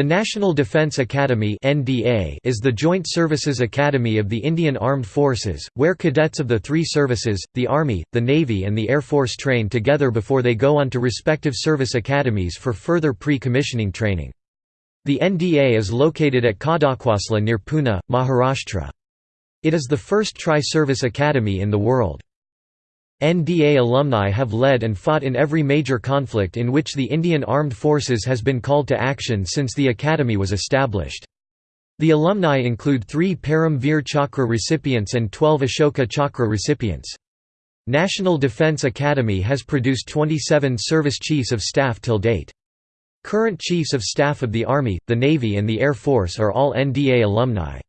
The National Defence Academy is the Joint Services Academy of the Indian Armed Forces, where cadets of the three services, the Army, the Navy and the Air Force train together before they go on to respective service academies for further pre-commissioning training. The NDA is located at Khadakwasla near Pune, Maharashtra. It is the first tri-service academy in the world. NDA alumni have led and fought in every major conflict in which the Indian Armed Forces has been called to action since the academy was established. The alumni include three Param Veer Chakra recipients and 12 Ashoka Chakra recipients. National Defence Academy has produced 27 service chiefs of staff till date. Current chiefs of staff of the Army, the Navy and the Air Force are all NDA alumni.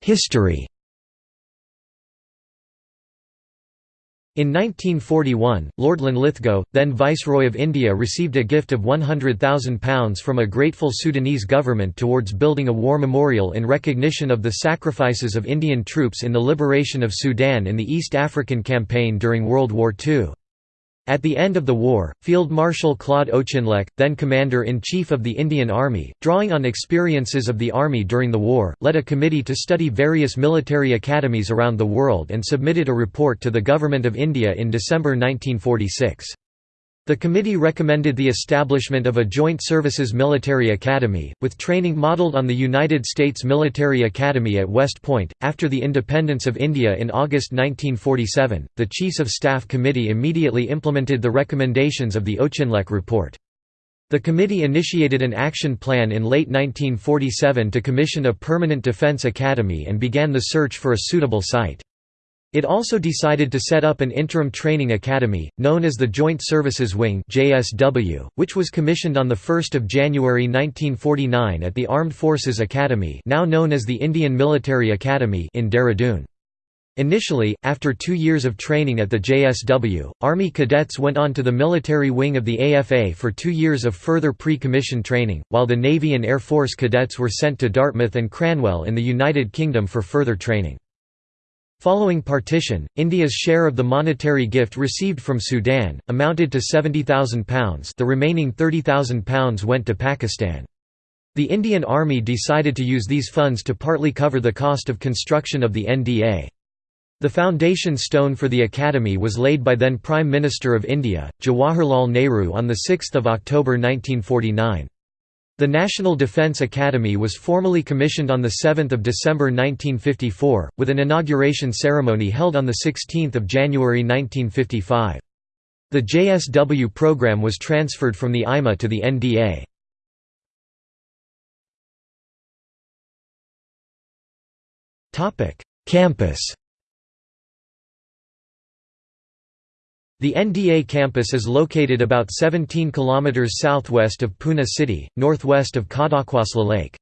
History In 1941, Lord Linlithgow, then Viceroy of India received a gift of £100,000 from a grateful Sudanese government towards building a war memorial in recognition of the sacrifices of Indian troops in the liberation of Sudan in the East African Campaign during World War II. At the end of the war, Field Marshal Claude Auchinleck, then Commander-in-Chief of the Indian Army, drawing on experiences of the Army during the war, led a committee to study various military academies around the world and submitted a report to the Government of India in December 1946. The committee recommended the establishment of a Joint Services Military Academy, with training modelled on the United States Military Academy at West Point. After the independence of India in August 1947, the Chiefs of Staff Committee immediately implemented the recommendations of the Auchinleck Report. The committee initiated an action plan in late 1947 to commission a permanent defence academy and began the search for a suitable site. It also decided to set up an interim training academy, known as the Joint Services Wing (JSW), which was commissioned on 1 January 1949 at the Armed Forces Academy now known as the Indian Military Academy in Dehradun. Initially, after two years of training at the JSW, Army cadets went on to the military wing of the AFA for two years of further pre-commission training, while the Navy and Air Force cadets were sent to Dartmouth and Cranwell in the United Kingdom for further training. Following partition, India's share of the monetary gift received from Sudan, amounted to £70,000 the remaining £30,000 went to Pakistan. The Indian Army decided to use these funds to partly cover the cost of construction of the NDA. The foundation stone for the academy was laid by then Prime Minister of India, Jawaharlal Nehru on 6 October 1949. The National Defence Academy was formally commissioned on 7 December 1954, with an inauguration ceremony held on 16 January 1955. The JSW program was transferred from the IMA to the NDA. Campus The NDA campus is located about 17 km southwest of Pune city, northwest of Khadakwasla Lake.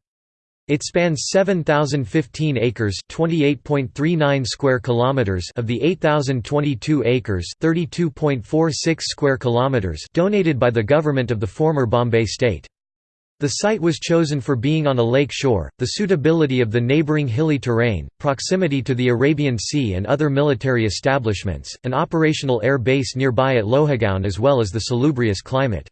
It spans 7015 acres, 28.39 square kilometers of the 8022 acres, 32.46 square kilometers donated by the government of the former Bombay state. The site was chosen for being on a lake shore, the suitability of the neighboring hilly terrain, proximity to the Arabian Sea and other military establishments, an operational air base nearby at Lohagaon as well as the salubrious climate.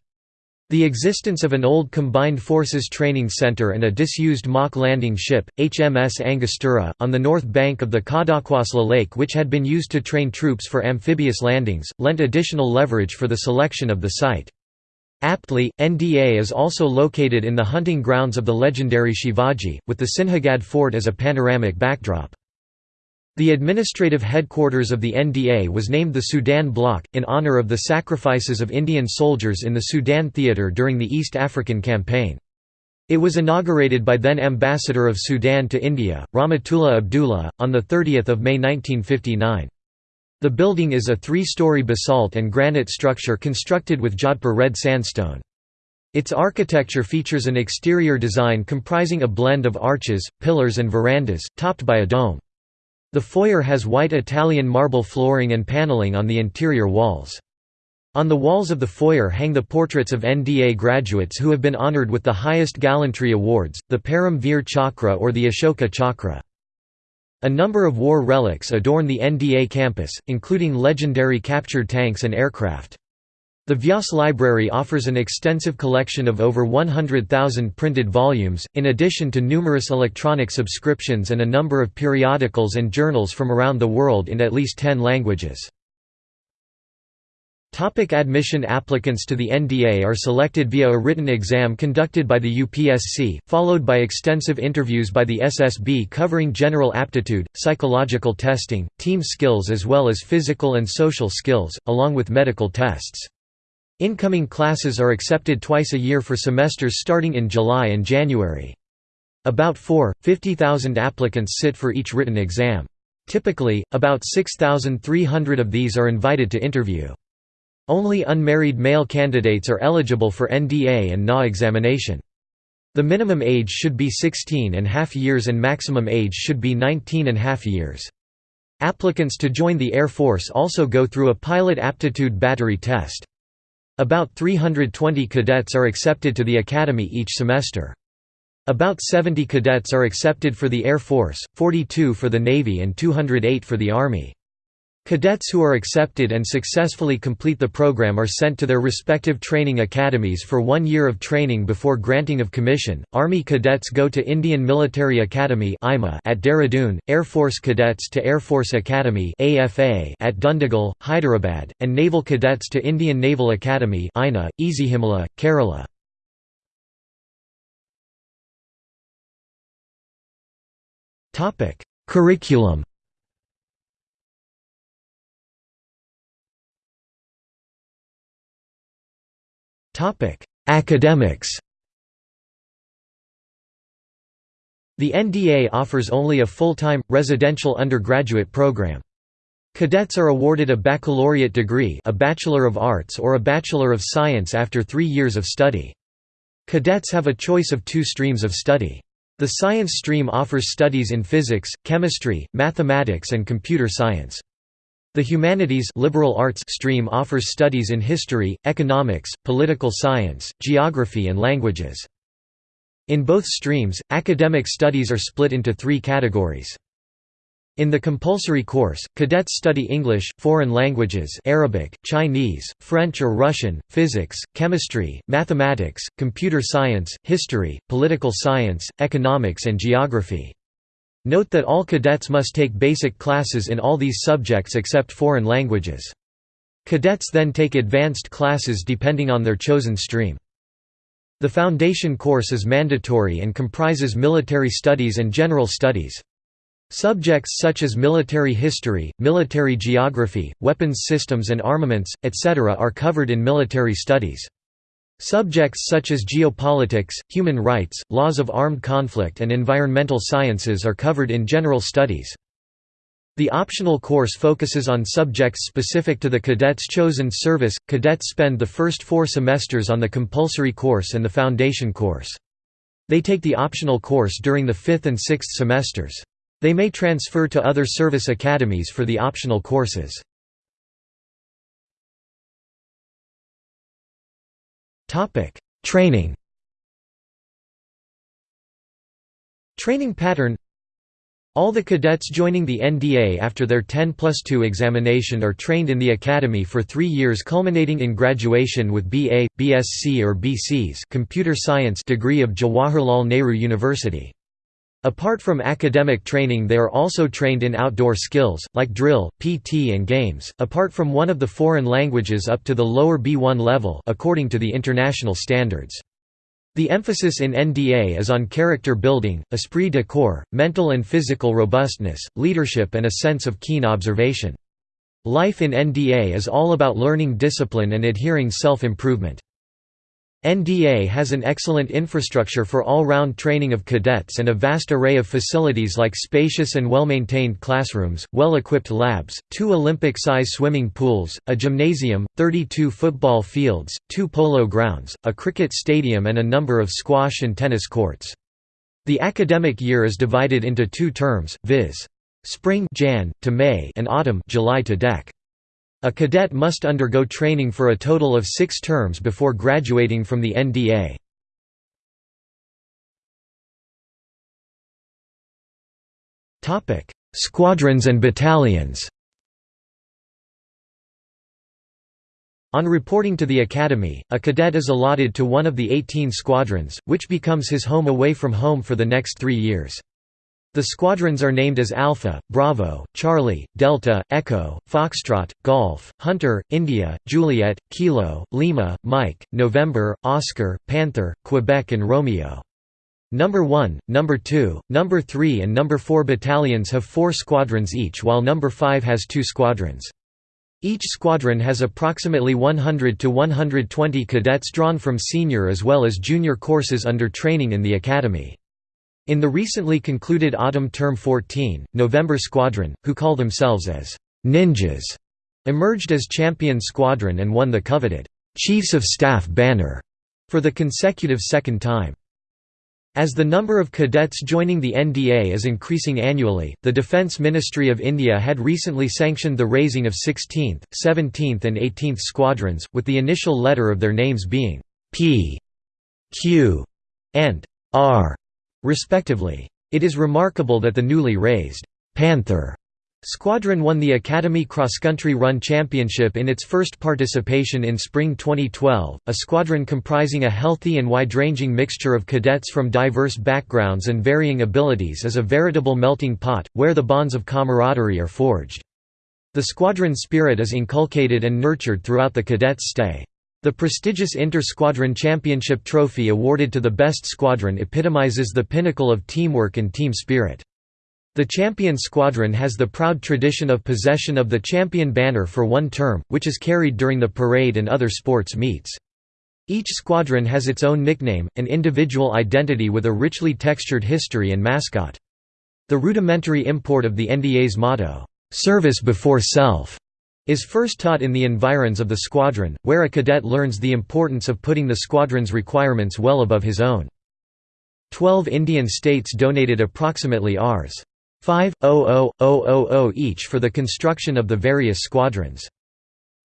The existence of an old Combined Forces Training Center and a disused mock landing ship, HMS Angostura, on the north bank of the Khadakwasla Lake which had been used to train troops for amphibious landings, lent additional leverage for the selection of the site. Aptly, NDA is also located in the hunting grounds of the legendary Shivaji, with the Sinhagad fort as a panoramic backdrop. The administrative headquarters of the NDA was named the Sudan Block, in honour of the sacrifices of Indian soldiers in the Sudan theatre during the East African Campaign. It was inaugurated by then Ambassador of Sudan to India, Rahmatullah Abdullah, on 30 May 1959. The building is a three-story basalt and granite structure constructed with Jodhpur red sandstone. Its architecture features an exterior design comprising a blend of arches, pillars and verandas, topped by a dome. The foyer has white Italian marble flooring and paneling on the interior walls. On the walls of the foyer hang the portraits of NDA graduates who have been honored with the highest gallantry awards, the Param Veer Chakra or the Ashoka Chakra. A number of war relics adorn the NDA campus, including legendary captured tanks and aircraft. The Vyas Library offers an extensive collection of over 100,000 printed volumes, in addition to numerous electronic subscriptions and a number of periodicals and journals from around the world in at least 10 languages. Topic admission Applicants to the NDA are selected via a written exam conducted by the UPSC, followed by extensive interviews by the SSB covering general aptitude, psychological testing, team skills as well as physical and social skills, along with medical tests. Incoming classes are accepted twice a year for semesters starting in July and January. About 4, 50,000 applicants sit for each written exam. Typically, about 6,300 of these are invited to interview. Only unmarried male candidates are eligible for NDA and NA examination. The minimum age should be 16 and half years and maximum age should be 19 and half years. Applicants to join the Air Force also go through a pilot aptitude battery test. About 320 cadets are accepted to the academy each semester. About 70 cadets are accepted for the Air Force, 42 for the Navy and 208 for the Army. Cadets who are accepted and successfully complete the program are sent to their respective training academies for one year of training before granting of commission. Army cadets go to Indian Military Academy at Dehradun, Air Force cadets to Air Force Academy at Dundigal, Hyderabad, and Naval cadets to Indian Naval Academy Ezhimala, Kerala. Curriculum Academics The NDA offers only a full-time, residential undergraduate program. Cadets are awarded a baccalaureate degree a Bachelor of Arts or a Bachelor of Science after three years of study. Cadets have a choice of two streams of study. The science stream offers studies in physics, chemistry, mathematics and computer science. The humanities liberal arts stream offers studies in history, economics, political science, geography and languages. In both streams, academic studies are split into three categories. In the compulsory course, cadets study English, foreign languages Arabic, Chinese, French or Russian, physics, chemistry, mathematics, computer science, history, political science, economics and geography. Note that all cadets must take basic classes in all these subjects except foreign languages. Cadets then take advanced classes depending on their chosen stream. The foundation course is mandatory and comprises military studies and general studies. Subjects such as military history, military geography, weapons systems and armaments, etc. are covered in military studies. Subjects such as geopolitics, human rights, laws of armed conflict and environmental sciences are covered in general studies. The optional course focuses on subjects specific to the cadets' chosen service. Cadets spend the first four semesters on the compulsory course and the foundation course. They take the optional course during the fifth and sixth semesters. They may transfer to other service academies for the optional courses. Topic: Training. Training pattern all the cadets joining the NDA after their 10 plus 2 examination are trained in the academy for three years culminating in graduation with BA, BSc or BC's computer science degree of Jawaharlal Nehru University. Apart from academic training they are also trained in outdoor skills, like drill, PT and games, apart from one of the foreign languages up to the lower B1 level according to the international standards. The emphasis in NDA is on character building, esprit de corps, mental and physical robustness, leadership and a sense of keen observation. Life in NDA is all about learning discipline and adhering self-improvement. NDA has an excellent infrastructure for all-round training of cadets and a vast array of facilities like spacious and well-maintained classrooms, well-equipped labs, two Olympic-size swimming pools, a gymnasium, 32 football fields, two polo grounds, a cricket stadium and a number of squash and tennis courts. The academic year is divided into two terms, viz. Spring Jan, to May and autumn July to Dec. A cadet must undergo training for a total of six terms before graduating from the NDA. Squadrons and battalions On reporting to the Academy, a cadet is allotted to one of the 18 squadrons, which becomes his home away from home for the next three years. The squadrons are named as Alpha, Bravo, Charlie, Delta, Echo, Foxtrot, Golf, Hunter, India, Juliet, Kilo, Lima, Mike, November, Oscar, Panther, Quebec and Romeo. Number 1, Number 2, Number 3 and Number 4 battalions have four squadrons each while Number 5 has two squadrons. Each squadron has approximately 100 to 120 cadets drawn from senior as well as junior courses under training in the academy. In the recently concluded Autumn Term 14, November Squadron, who call themselves as «ninjas», emerged as champion squadron and won the coveted «Chiefs of Staff» banner for the consecutive second time. As the number of cadets joining the NDA is increasing annually, the Defence Ministry of India had recently sanctioned the raising of 16th, 17th and 18th squadrons, with the initial letter of their names being P, Q, and R, respectively. It is remarkable that the newly raised Panther Squadron won the Academy Cross Country Run Championship in its first participation in spring 2012, a squadron comprising a healthy and wide-ranging mixture of cadets from diverse backgrounds and varying abilities is a veritable melting pot, where the bonds of camaraderie are forged. The squadron spirit is inculcated and nurtured throughout the cadets' stay. The prestigious Inter-Squadron Championship trophy awarded to the best squadron epitomizes the pinnacle of teamwork and team spirit. The champion squadron has the proud tradition of possession of the champion banner for one term, which is carried during the parade and other sports meets. Each squadron has its own nickname, an individual identity with a richly textured history and mascot. The rudimentary import of the NDA's motto, "'Service before Self' is first taught in the environs of the squadron, where a cadet learns the importance of putting the squadron's requirements well above his own. Twelve Indian states donated approximately Rs. 5,000,000 each for the construction of the various squadrons.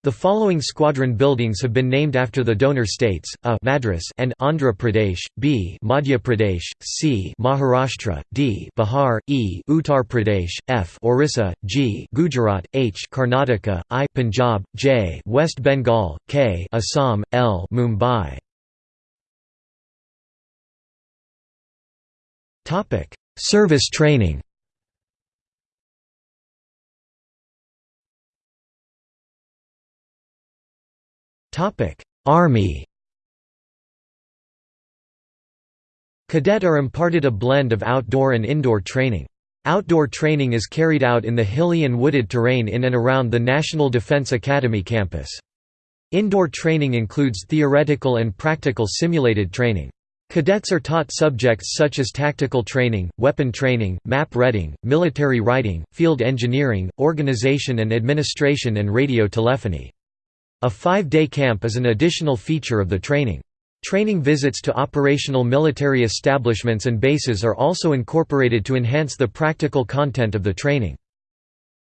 The following squadron buildings have been named after the donor states: A Madras and Andhra Pradesh, B Madhya Pradesh, C Maharashtra, D Bihar, E Uttar Pradesh, F Orissa, G Gujarat, H Karnataka, I Punjab, J West Bengal, K Assam, L Mumbai. Topic: Service training. Army Cadet are imparted a blend of outdoor and indoor training. Outdoor training is carried out in the hilly and wooded terrain in and around the National Defense Academy campus. Indoor training includes theoretical and practical simulated training. Cadets are taught subjects such as tactical training, weapon training, map reading, military writing, field engineering, organization and administration and radio telephony. A five-day camp is an additional feature of the training. Training visits to operational military establishments and bases are also incorporated to enhance the practical content of the training.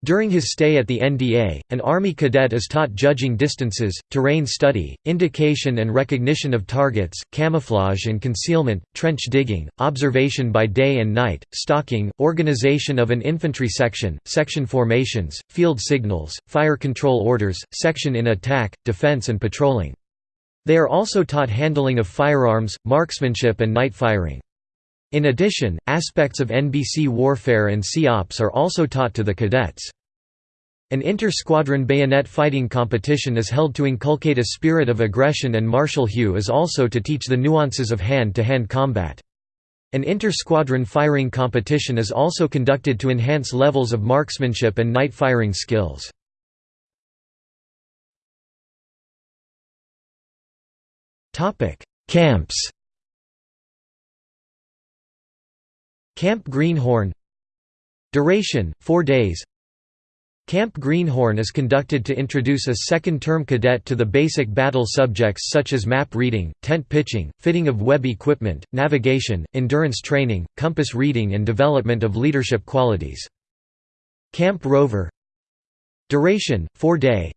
During his stay at the NDA, an Army cadet is taught judging distances, terrain study, indication and recognition of targets, camouflage and concealment, trench digging, observation by day and night, stalking, organization of an infantry section, section formations, field signals, fire control orders, section in attack, defense and patrolling. They are also taught handling of firearms, marksmanship and night firing. In addition, aspects of NBC warfare and SEOPs are also taught to the cadets. An inter-squadron bayonet fighting competition is held to inculcate a spirit of aggression and martial hue is also to teach the nuances of hand-to-hand -hand combat. An inter-squadron firing competition is also conducted to enhance levels of marksmanship and night firing skills. Camps Camp Greenhorn. Duration, 4 days. Camp Greenhorn is conducted to introduce a second-term cadet to the basic battle subjects such as map reading, tent pitching, fitting of web equipment, navigation, endurance training, compass reading and development of leadership qualities. Camp Rover. Duration, 4 day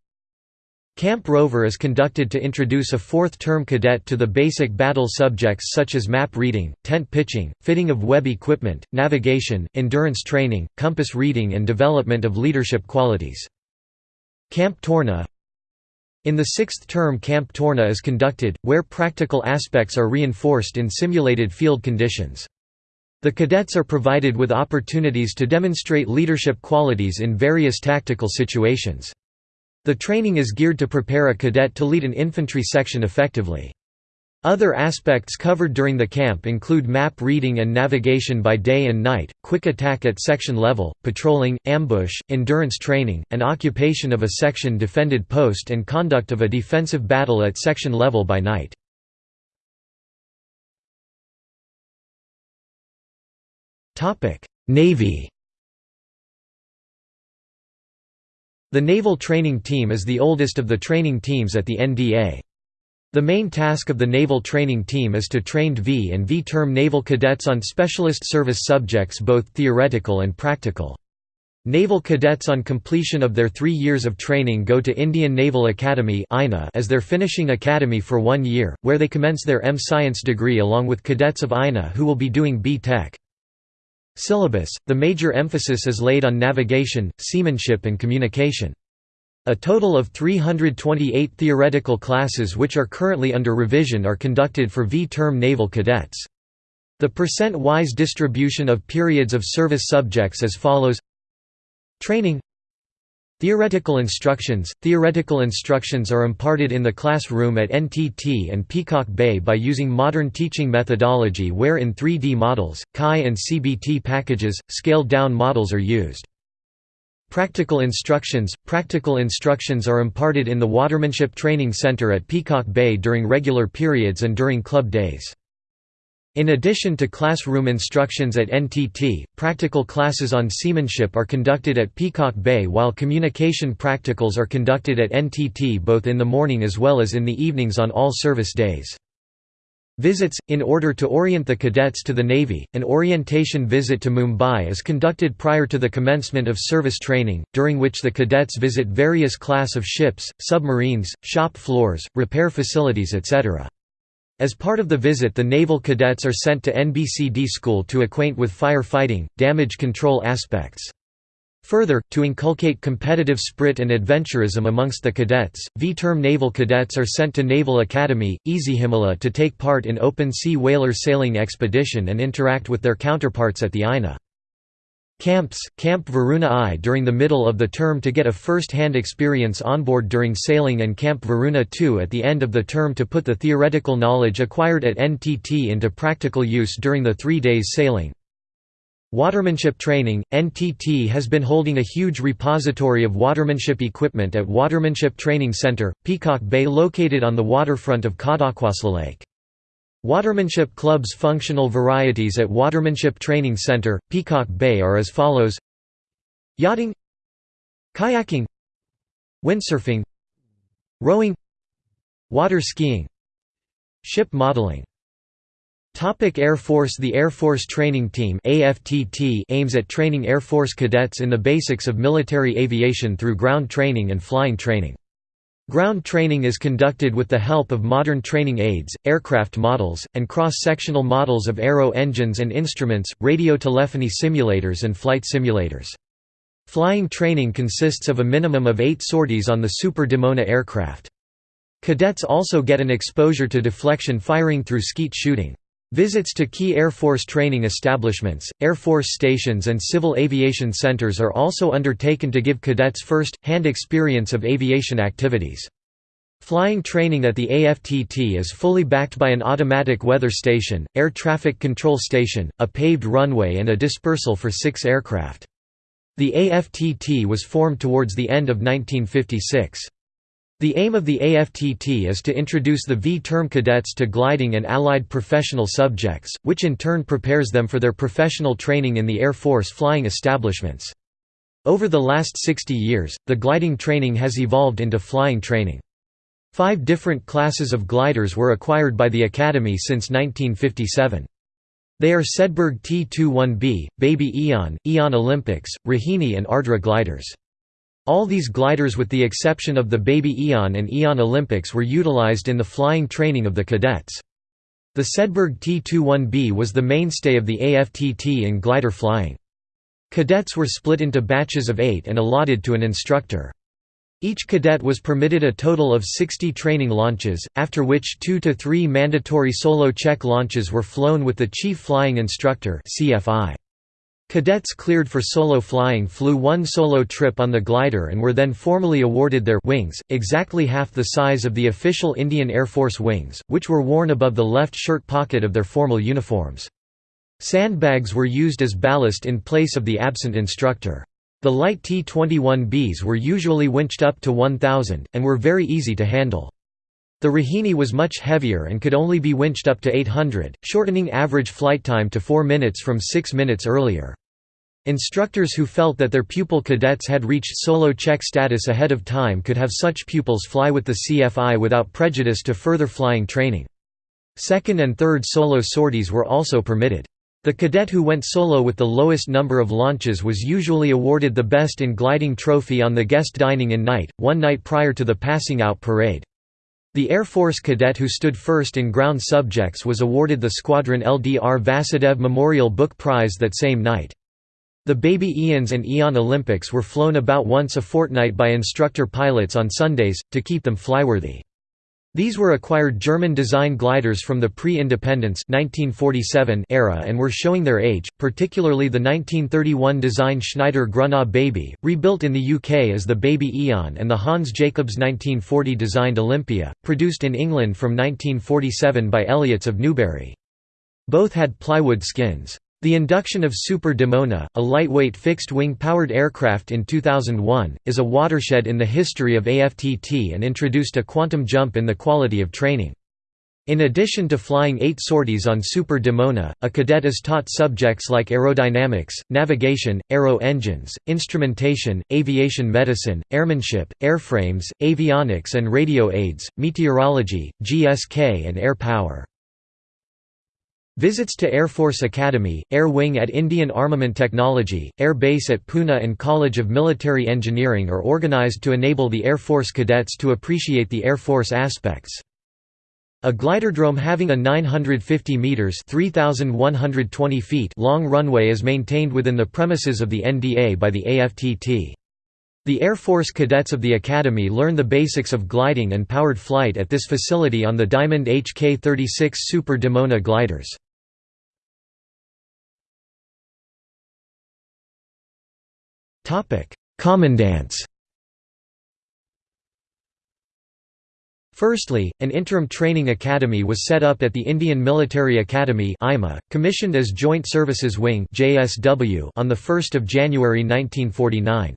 Camp Rover is conducted to introduce a fourth-term cadet to the basic battle subjects such as map reading, tent pitching, fitting of web equipment, navigation, endurance training, compass reading and development of leadership qualities. Camp Torna In the sixth term Camp Torna is conducted, where practical aspects are reinforced in simulated field conditions. The cadets are provided with opportunities to demonstrate leadership qualities in various tactical situations. The training is geared to prepare a cadet to lead an infantry section effectively. Other aspects covered during the camp include map reading and navigation by day and night, quick attack at section level, patrolling, ambush, endurance training, and occupation of a section defended post and conduct of a defensive battle at section level by night. Navy The Naval Training Team is the oldest of the training teams at the NDA. The main task of the Naval Training Team is to train V and V-term naval cadets on specialist service subjects both theoretical and practical. Naval cadets on completion of their three years of training go to Indian Naval Academy as their finishing academy for one year, where they commence their M Science degree along with cadets of INA who will be doing B-Tech. Syllabus – The major emphasis is laid on navigation, seamanship and communication. A total of 328 theoretical classes which are currently under revision are conducted for V-term naval cadets. The percent-wise distribution of periods of service subjects as follows Training Theoretical instructions – Theoretical instructions are imparted in the classroom at NTT and Peacock Bay by using modern teaching methodology where in 3D models, CAI and CBT packages, scaled-down models are used. Practical instructions – Practical instructions are imparted in the Watermanship Training Center at Peacock Bay during regular periods and during club days. In addition to classroom instructions at NTT, practical classes on seamanship are conducted at Peacock Bay while communication practicals are conducted at NTT both in the morning as well as in the evenings on all service days. Visits – In order to orient the cadets to the Navy, an orientation visit to Mumbai is conducted prior to the commencement of service training, during which the cadets visit various class of ships, submarines, shop floors, repair facilities etc. As part of the visit the naval cadets are sent to NBCD school to acquaint with firefighting, damage control aspects. Further, to inculcate competitive spirit and adventurism amongst the cadets, V-term naval cadets are sent to Naval Academy, Ezhimala to take part in open-sea whaler sailing expedition and interact with their counterparts at the INA. Camps, Camp Varuna I during the middle of the term to get a first-hand experience onboard during sailing and Camp Varuna II at the end of the term to put the theoretical knowledge acquired at NTT into practical use during the three days sailing. Watermanship training – NTT has been holding a huge repository of watermanship equipment at Watermanship Training Center, Peacock Bay located on the waterfront of Lake. Watermanship Club's functional varieties at Watermanship Training Center, Peacock Bay are as follows Yachting Kayaking Windsurfing Rowing Water skiing Ship modeling Topic Air Force The Air Force Training Team AFTT aims at training Air Force cadets in the basics of military aviation through ground training and flying training. Ground training is conducted with the help of modern training aids, aircraft models, and cross-sectional models of aero engines and instruments, radio telephony simulators and flight simulators. Flying training consists of a minimum of eight sorties on the Super Dimona aircraft. Cadets also get an exposure to deflection firing through skeet shooting. Visits to key Air Force training establishments, Air Force stations and civil aviation centers are also undertaken to give cadets first-hand experience of aviation activities. Flying training at the AFTT is fully backed by an automatic weather station, air traffic control station, a paved runway and a dispersal for six aircraft. The AFTT was formed towards the end of 1956. The aim of the AFTT is to introduce the V-term cadets to gliding and allied professional subjects, which in turn prepares them for their professional training in the Air Force flying establishments. Over the last 60 years, the gliding training has evolved into flying training. Five different classes of gliders were acquired by the Academy since 1957. They are Sedbergh T-21B, Baby Eon, Eon Olympics, Rohini and Ardra gliders. All these gliders with the exception of the Baby Eon and Eon Olympics were utilized in the flying training of the cadets. The Sedbergh T-21B was the mainstay of the AFTT in glider flying. Cadets were split into batches of eight and allotted to an instructor. Each cadet was permitted a total of 60 training launches, after which two to three mandatory solo check launches were flown with the chief flying instructor CFI. Cadets cleared for solo flying flew one solo trip on the glider and were then formally awarded their wings, exactly half the size of the official Indian Air Force wings, which were worn above the left shirt pocket of their formal uniforms. Sandbags were used as ballast in place of the absent instructor. The light T-21Bs were usually winched up to 1,000, and were very easy to handle. The Rohini was much heavier and could only be winched up to 800, shortening average flight time to 4 minutes from 6 minutes earlier. Instructors who felt that their pupil cadets had reached solo check status ahead of time could have such pupils fly with the CFI without prejudice to further flying training. Second and third solo sorties were also permitted. The cadet who went solo with the lowest number of launches was usually awarded the Best in Gliding trophy on the guest dining in night, one night prior to the passing out parade. The Air Force cadet who stood first in ground subjects was awarded the Squadron LDR Vasudev Memorial Book Prize that same night. The Baby Eons and Eon Olympics were flown about once a fortnight by instructor pilots on Sundays, to keep them flyworthy. These were acquired German-design gliders from the pre-independence era and were showing their age, particularly the 1931 design Schneider Grunau Baby, rebuilt in the UK as the Baby Eon and the Hans Jacobs 1940 designed Olympia, produced in England from 1947 by Elliotts of Newbury. Both had plywood skins. The induction of Super Dimona, a lightweight fixed-wing powered aircraft in 2001, is a watershed in the history of AFTT and introduced a quantum jump in the quality of training. In addition to flying eight sorties on Super Dimona, a cadet is taught subjects like aerodynamics, navigation, aero engines, instrumentation, aviation medicine, airmanship, airframes, avionics and radio aids, meteorology, GSK and air power. Visits to Air Force Academy, Air Wing at Indian Armament Technology, Air Base at Pune and College of Military Engineering are organized to enable the Air Force cadets to appreciate the Air Force aspects. A gliderdrome having a 950 meters (3120 feet) long runway is maintained within the premises of the NDA by the AFTT. The Air Force cadets of the Academy learn the basics of gliding and powered flight at this facility on the Diamond HK-36 Super Dimona gliders. Commandants Firstly, an interim training academy was set up at the Indian Military Academy commissioned as Joint Services Wing on 1 January 1949.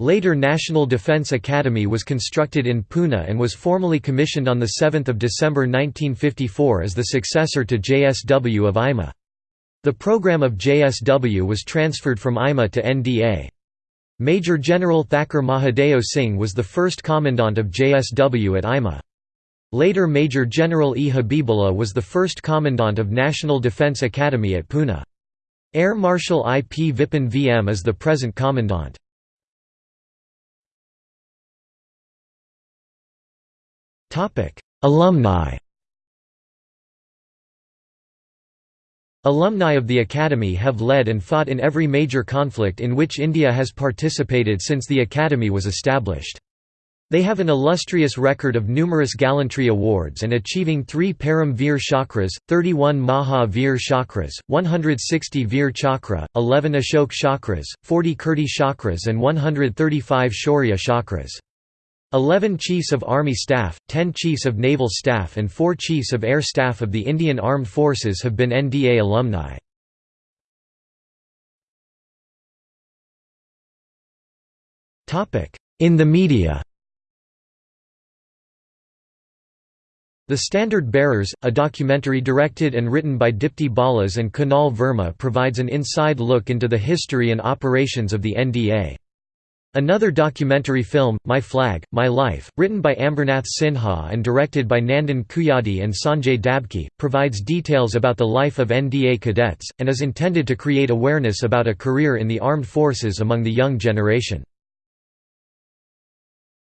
Later National Defence Academy was constructed in Pune and was formally commissioned on 7 December 1954 as the successor to JSW of IMA. The program of JSW was transferred from IMA to NDA. Major General Thakur Mahadeo Singh was the first commandant of JSW at IMA. Later Major General E. Habibullah was the first commandant of National Defence Academy at Pune. Air Marshal I. P. Vipin VM is the present commandant. Alumni Alumni of the Academy have led and fought in every major conflict in which India has participated since the Academy was established. They have an illustrious record of numerous gallantry awards and achieving three Param Veer Chakras, 31 Maha Veer Chakras, 160 Veer Chakra, 11 Ashok Chakras, 40 Kirti Chakras and 135 Shaurya Chakras. 11 Chiefs of Army Staff, 10 Chiefs of Naval Staff and 4 Chiefs of Air Staff of the Indian Armed Forces have been NDA alumni. In the media The Standard Bearers, a documentary directed and written by Dipti Balas and Kunal Verma provides an inside look into the history and operations of the NDA. Another documentary film, My Flag, My Life, written by Ambernath Sinha and directed by Nandan Kuyadi and Sanjay Dabki, provides details about the life of NDA cadets, and is intended to create awareness about a career in the armed forces among the young generation.